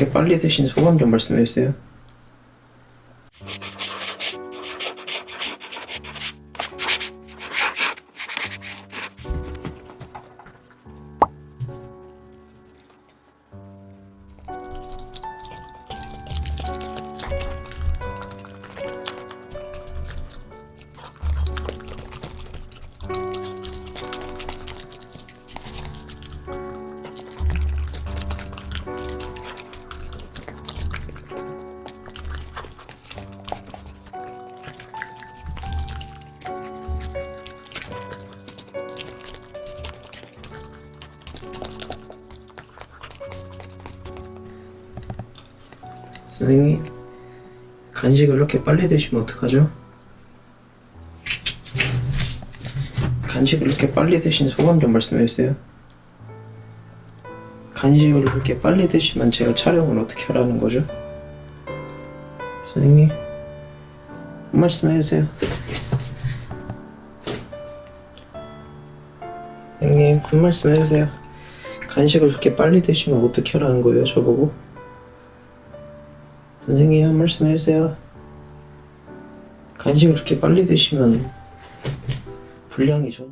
그렇게 빨리 드신 소감 좀 말씀해 주세요. 선생님, 간식을 이렇게 빨리 드시면 어떡하죠? 간식을 이렇게 빨리 드신 소감 좀 말씀해 주세요. 간식을 이렇게 빨리 드시면 제가 촬영을 어떻게 하라는 거죠? 선생님, 한 말씀 해주세요. 선생님, 한 말씀 해주세요. 간식을 이렇게 빨리 드시면 어떻게 하라는 거예요, 저보고? 선생님 한 말씀 해주세요. 간식을 그렇게 빨리 드시면 분량이 전혀